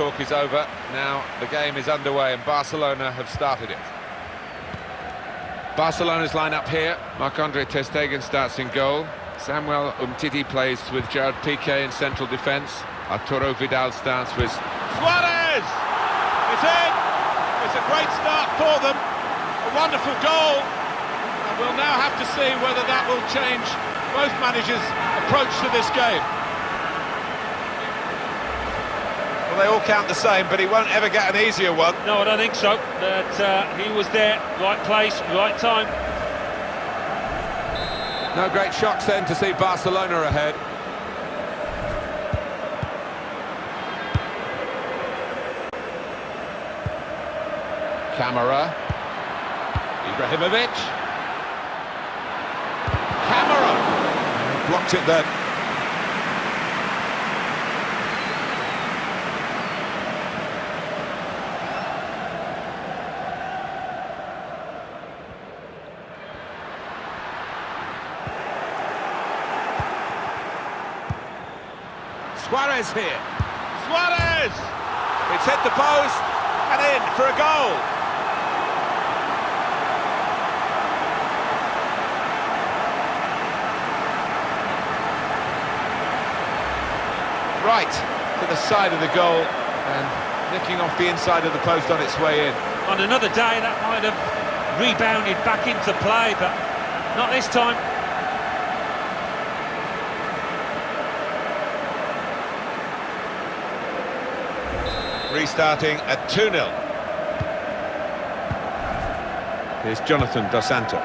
talk is over. Now the game is underway and Barcelona have started it. Barcelona's lineup here. Marc-Andre Ter Stegen starts in goal. Samuel Umtiti plays with Gerard Piqué in central defence. Arturo Vidal starts with... Suarez! It's in! It's a great start for them. A wonderful goal. And we'll now have to see whether that will change both managers' approach to this game. Well, they all count the same, but he won't ever get an easier one. No, I don't think so. That uh, he was there, right place, right time. No great shocks then to see Barcelona ahead. Camera. Ibrahimovic. Camera. Blocked it then. Suarez here. Suarez! It's hit the post and in for a goal. Right to the side of the goal and nicking off the inside of the post on its way in. On another day, that might have rebounded back into play, but not this time. Restarting at 2-0. Here's Jonathan Dos Santos.